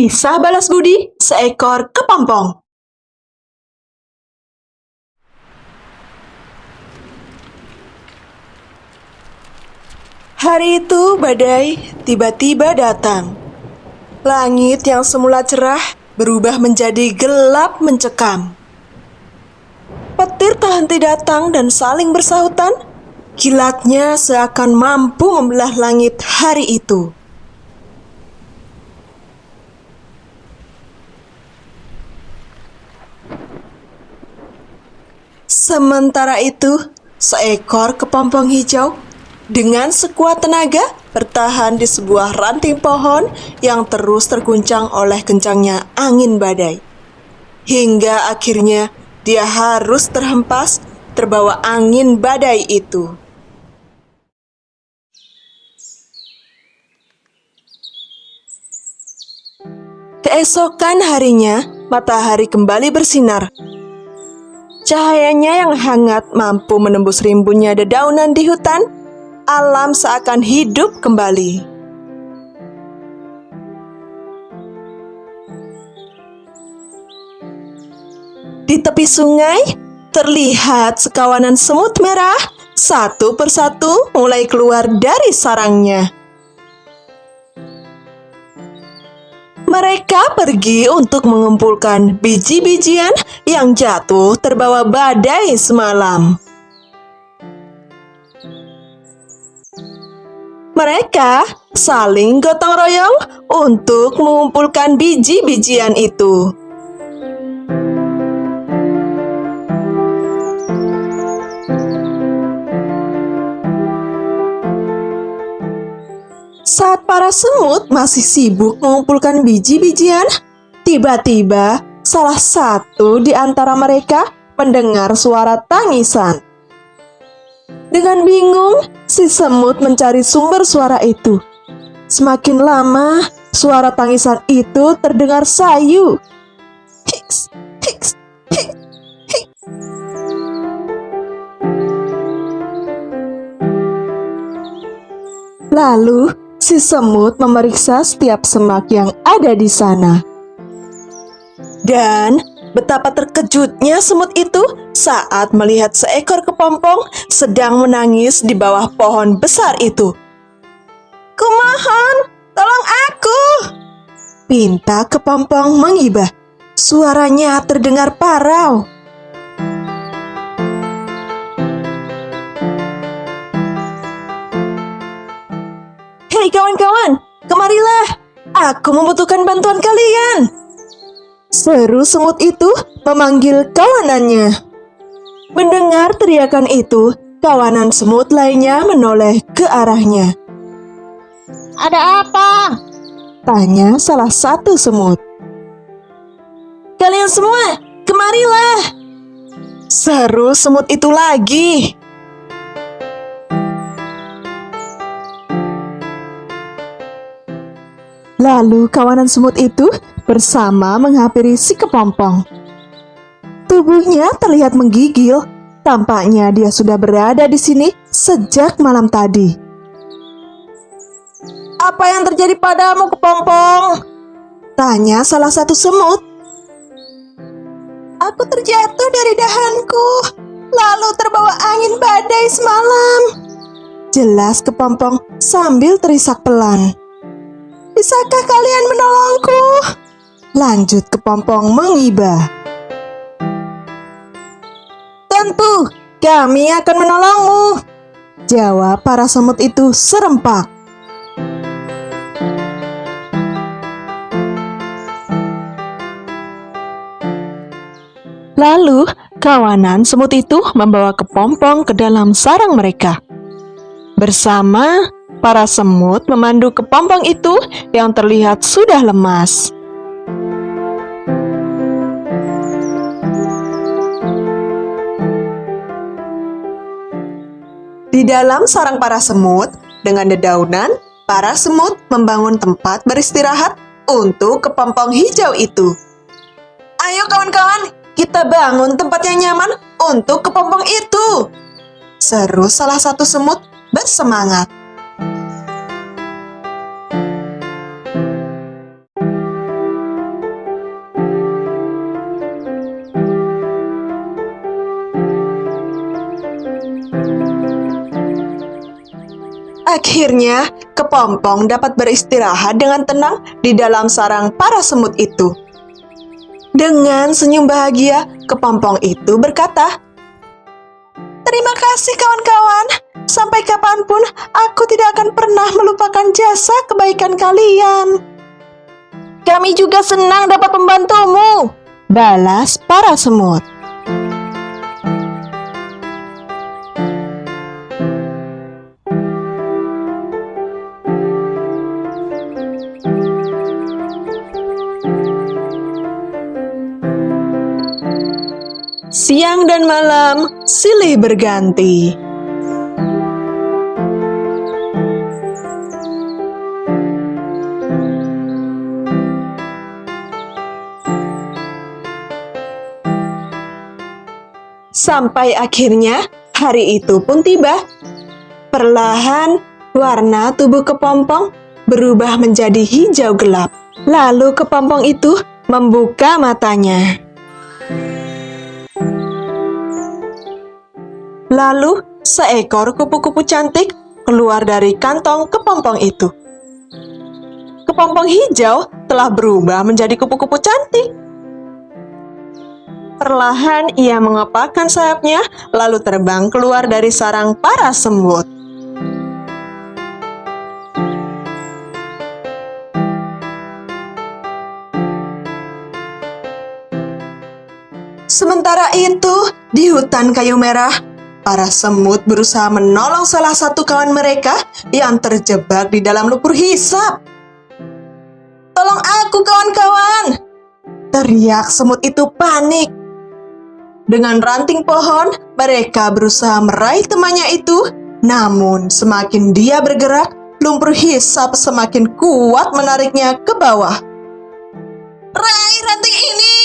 Kisah balas budi seekor kepompong. Hari itu badai tiba-tiba datang. Langit yang semula cerah berubah menjadi gelap mencekam. Petir tak henti datang dan saling bersahutan. Kilatnya seakan mampu membelah langit hari itu. Sementara itu, seekor kepompong hijau dengan sekuat tenaga bertahan di sebuah ranting pohon yang terus terguncang oleh kencangnya angin badai. Hingga akhirnya dia harus terhempas terbawa angin badai itu. Keesokan harinya, matahari kembali bersinar Cahayanya yang hangat mampu menembus rimbunnya dedaunan di hutan, alam seakan hidup kembali. Di tepi sungai, terlihat sekawanan semut merah satu persatu mulai keluar dari sarangnya. Mereka pergi untuk mengumpulkan biji-bijian yang jatuh terbawa badai semalam. Mereka saling gotong royong untuk mengumpulkan biji-bijian itu. Saat para semut masih sibuk mengumpulkan biji-bijian, tiba-tiba salah satu di antara mereka mendengar suara tangisan. Dengan bingung, si semut mencari sumber suara itu. Semakin lama, suara tangisan itu terdengar sayu. Hiks, hiks. Lalu, si semut memeriksa setiap semak yang ada di sana. Dan betapa terkejutnya semut itu saat melihat seekor kepompong sedang menangis di bawah pohon besar itu. Kumohon, tolong aku! Pinta kepompong mengibah. Suaranya terdengar parau. Hei kawan-kawan, kemarilah. Aku membutuhkan bantuan kalian. Seru semut itu memanggil kawanannya. Mendengar teriakan itu, kawanan semut lainnya menoleh ke arahnya. Ada apa? Tanya salah satu semut. Kalian semua, kemarilah. Seru semut itu lagi. Lalu kawanan semut itu bersama menghampiri si kepompong. Tubuhnya terlihat menggigil, tampaknya dia sudah berada di sini sejak malam tadi. Apa yang terjadi padamu, kepompong? Tanya salah satu semut. Aku terjatuh dari dahanku, lalu terbawa angin badai semalam. Jelas kepompong sambil terisak pelan. Bisakah kalian menolongku? Lanjut kepompong mengibah. Tentu, kami akan menolongmu. Jawab para semut itu serempak. Lalu, kawanan semut itu membawa kepompong ke dalam sarang mereka. Bersama Para semut memandu kepompong itu yang terlihat sudah lemas. Di dalam sarang para semut, dengan dedaunan, para semut membangun tempat beristirahat untuk kepompong hijau itu. Ayo kawan-kawan, kita bangun tempat yang nyaman untuk kepompong itu. Seru salah satu semut bersemangat. Akhirnya, kepompong dapat beristirahat dengan tenang di dalam sarang para semut itu. Dengan senyum bahagia, kepompong itu berkata, Terima kasih kawan-kawan, sampai kapan pun aku tidak akan pernah melupakan jasa kebaikan kalian. Kami juga senang dapat membantumu. Balas para semut. Siang dan malam silih berganti. Sampai akhirnya hari itu pun tiba. Perlahan warna tubuh kepompong berubah menjadi hijau gelap. Lalu kepompong itu membuka matanya. Lalu seekor kupu-kupu cantik keluar dari kantong kepompong itu. Kepompong hijau telah berubah menjadi kupu-kupu cantik. Perlahan ia mengepakkan sayapnya, lalu terbang keluar dari sarang para semut. Sementara itu, di hutan kayu merah, para semut berusaha menolong salah satu kawan mereka yang terjebak di dalam lumpur hisap. Tolong aku kawan-kawan! Teriak semut itu panik. Dengan ranting pohon, mereka berusaha meraih temannya itu. Namun, semakin dia bergerak, lumpur hisap semakin kuat menariknya ke bawah. Raih ranting ini!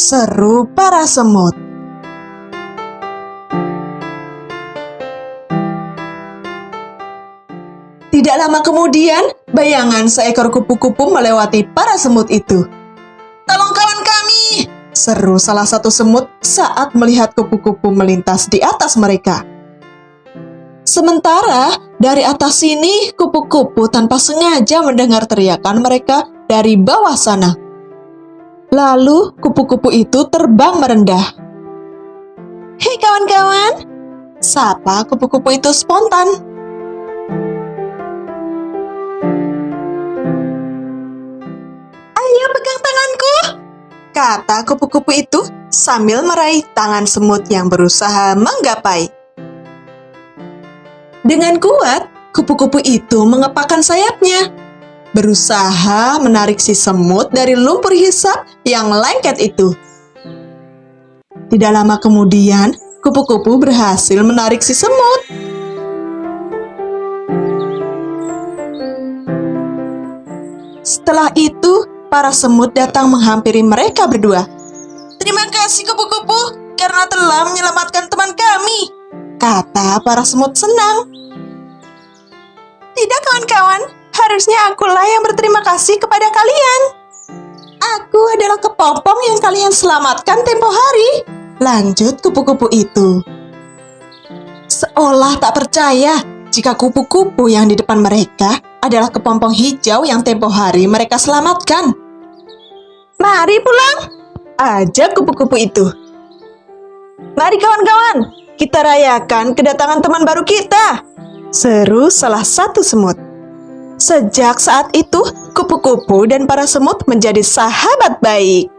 Seru para semut. Tidak lama kemudian, bayangan seekor kupu-kupu melewati para semut itu. Tolong kawan kami! Seru salah satu semut saat melihat kupu-kupu melintas di atas mereka. Sementara dari atas sini, kupu-kupu tanpa sengaja mendengar teriakan mereka dari bawah sana. Lalu kupu-kupu itu terbang merendah. Hei kawan-kawan, sapa kupu-kupu itu spontan. Tanganku, kata kupu-kupu itu sambil meraih tangan semut yang berusaha menggapai. Dengan kuat, kupu-kupu itu mengepakkan sayapnya, berusaha menarik si semut dari lumpur hisap yang lengket itu. Tidak lama kemudian, kupu-kupu berhasil menarik si semut. Setelah itu, para semut datang menghampiri mereka berdua. Terima kasih kupu-kupu karena telah menyelamatkan teman kami, kata para semut senang. Tidak kawan-kawan, harusnya akulah yang berterima kasih kepada kalian. Aku adalah kepompong yang kalian selamatkan tempo hari, lanjut kupu-kupu itu. Seolah tak percaya jika kupu-kupu yang di depan mereka adalah kepompong hijau yang tempo hari mereka selamatkan. Mari pulang, ajak kupu-kupu itu. Mari kawan-kawan, kita rayakan kedatangan teman baru kita. Seru salah satu semut. Sejak saat itu, kupu-kupu dan para semut menjadi sahabat baik.